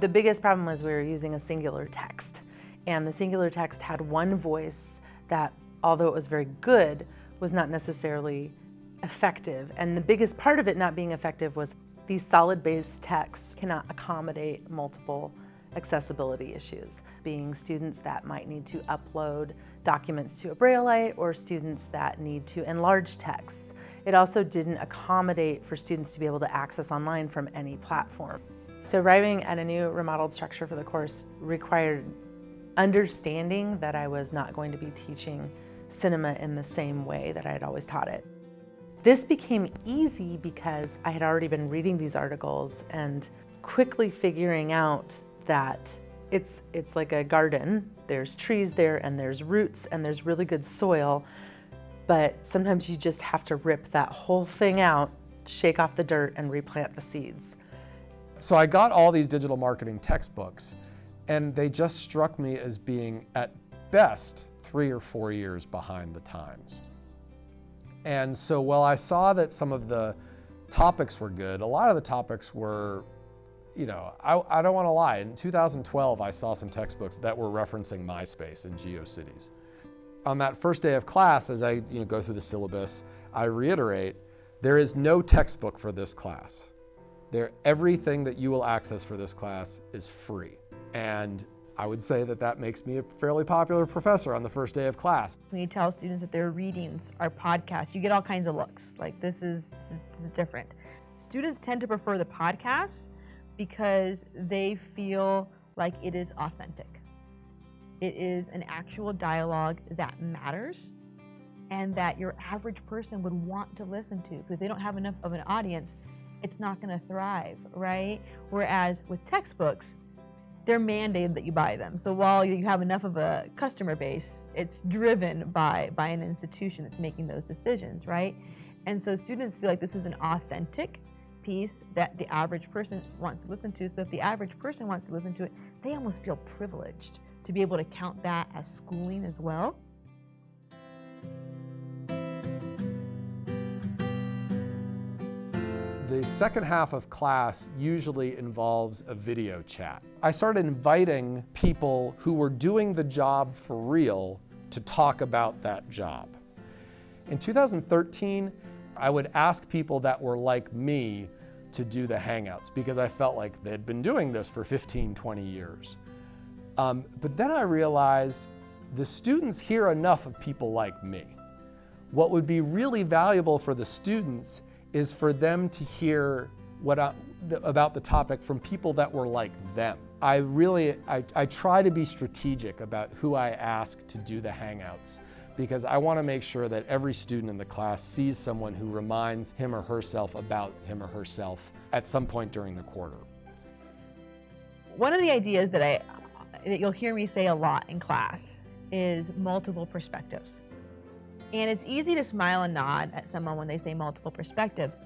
The biggest problem was we were using a singular text and the singular text had one voice that, although it was very good, was not necessarily effective. And the biggest part of it not being effective was these solid base texts cannot accommodate multiple accessibility issues, being students that might need to upload documents to a Brailleite or students that need to enlarge texts. It also didn't accommodate for students to be able to access online from any platform. So arriving at a new remodeled structure for the course required understanding that I was not going to be teaching cinema in the same way that I had always taught it. This became easy because I had already been reading these articles and quickly figuring out that it's, it's like a garden. There's trees there and there's roots and there's really good soil, but sometimes you just have to rip that whole thing out, shake off the dirt and replant the seeds. So I got all these digital marketing textbooks and they just struck me as being at best three or four years behind the times. And so while I saw that some of the topics were good, a lot of the topics were, you know, I, I don't want to lie. In 2012, I saw some textbooks that were referencing MySpace and GeoCities. On that first day of class, as I you know, go through the syllabus, I reiterate, there is no textbook for this class. There, everything that you will access for this class is free. And I would say that that makes me a fairly popular professor on the first day of class. When you tell students that their readings are podcasts, you get all kinds of looks, like this is, this is, this is different. Students tend to prefer the podcasts because they feel like it is authentic. It is an actual dialogue that matters and that your average person would want to listen to. Because they don't have enough of an audience, it's not going to thrive, right? Whereas with textbooks, they're mandated that you buy them. So while you have enough of a customer base, it's driven by, by an institution that's making those decisions, right? And so students feel like this is an authentic piece that the average person wants to listen to. So if the average person wants to listen to it, they almost feel privileged to be able to count that as schooling as well. The second half of class usually involves a video chat. I started inviting people who were doing the job for real to talk about that job. In 2013, I would ask people that were like me to do the Hangouts because I felt like they'd been doing this for 15, 20 years. Um, but then I realized the students hear enough of people like me. What would be really valuable for the students is for them to hear what uh, I, about the topic from people that were like them. I really, I, I try to be strategic about who I ask to do the Hangouts because I want to make sure that every student in the class sees someone who reminds him or herself about him or herself at some point during the quarter. One of the ideas that, I, that you'll hear me say a lot in class is multiple perspectives. And it's easy to smile and nod at someone when they say multiple perspectives.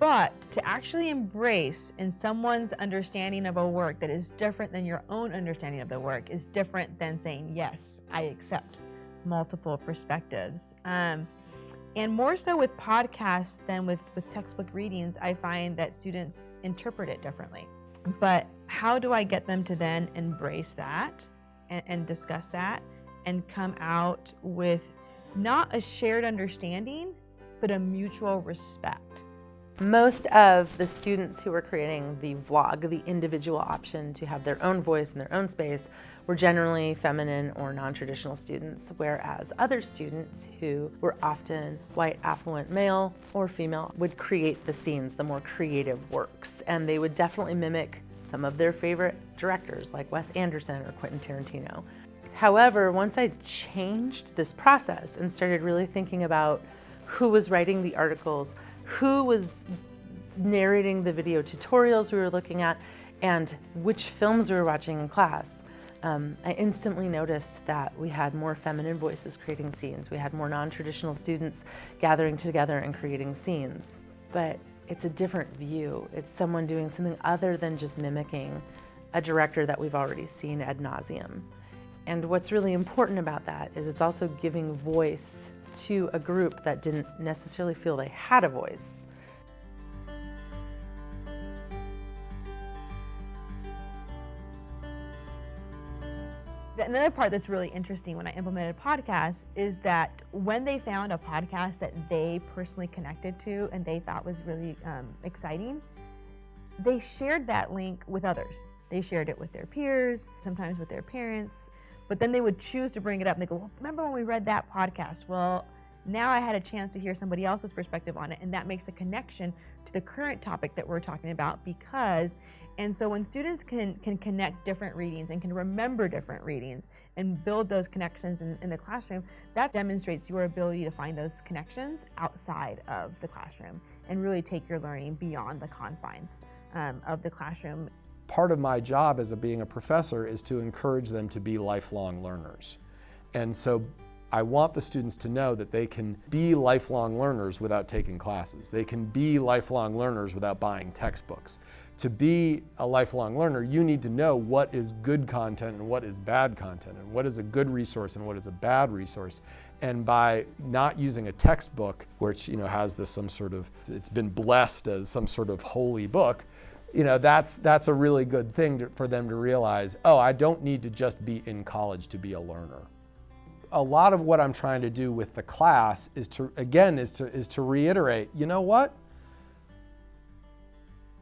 But to actually embrace in someone's understanding of a work that is different than your own understanding of the work is different than saying, yes, I accept multiple perspectives. Um, and more so with podcasts than with, with textbook readings, I find that students interpret it differently. But how do I get them to then embrace that and, and discuss that and come out with not a shared understanding, but a mutual respect. Most of the students who were creating the vlog, the individual option to have their own voice in their own space, were generally feminine or non-traditional students, whereas other students who were often white, affluent male or female would create the scenes, the more creative works, and they would definitely mimic some of their favorite directors like Wes Anderson or Quentin Tarantino. However, once I changed this process and started really thinking about who was writing the articles, who was narrating the video tutorials we were looking at, and which films we were watching in class, um, I instantly noticed that we had more feminine voices creating scenes. We had more non-traditional students gathering together and creating scenes. But it's a different view. It's someone doing something other than just mimicking a director that we've already seen ad nauseum. And what's really important about that is it's also giving voice to a group that didn't necessarily feel they had a voice. Another part that's really interesting when I implemented podcasts is that when they found a podcast that they personally connected to and they thought was really um, exciting, they shared that link with others. They shared it with their peers, sometimes with their parents, but then they would choose to bring it up and they go, well, remember when we read that podcast? Well, now I had a chance to hear somebody else's perspective on it, and that makes a connection to the current topic that we're talking about because and so when students can, can connect different readings and can remember different readings and build those connections in, in the classroom, that demonstrates your ability to find those connections outside of the classroom and really take your learning beyond the confines um, of the classroom. Part of my job as a, being a professor is to encourage them to be lifelong learners. And so I want the students to know that they can be lifelong learners without taking classes. They can be lifelong learners without buying textbooks. To be a lifelong learner, you need to know what is good content and what is bad content, and what is a good resource and what is a bad resource. And by not using a textbook, which you know has this some sort of, it's been blessed as some sort of holy book, you know, that's, that's a really good thing to, for them to realize, oh, I don't need to just be in college to be a learner a lot of what I'm trying to do with the class is to, again, is to, is to reiterate, you know what?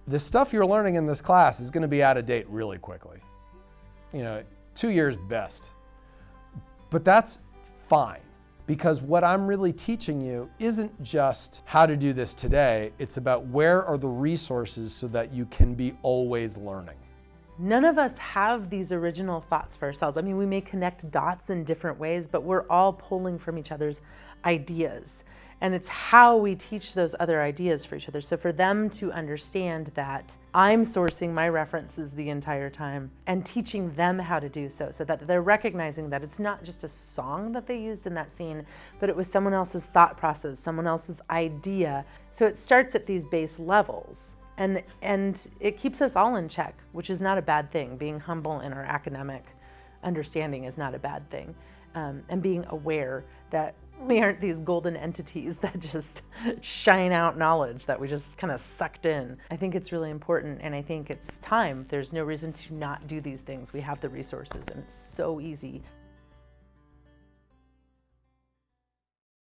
The stuff you're learning in this class is gonna be out of date really quickly. You know, two years best. But that's fine because what I'm really teaching you isn't just how to do this today, it's about where are the resources so that you can be always learning. None of us have these original thoughts for ourselves. I mean, we may connect dots in different ways, but we're all pulling from each other's ideas. And it's how we teach those other ideas for each other. So for them to understand that I'm sourcing my references the entire time and teaching them how to do so, so that they're recognizing that it's not just a song that they used in that scene, but it was someone else's thought process, someone else's idea. So it starts at these base levels and and it keeps us all in check, which is not a bad thing. Being humble in our academic understanding is not a bad thing, um, and being aware that we aren't these golden entities that just shine out knowledge that we just kind of sucked in. I think it's really important, and I think it's time. There's no reason to not do these things. We have the resources, and it's so easy.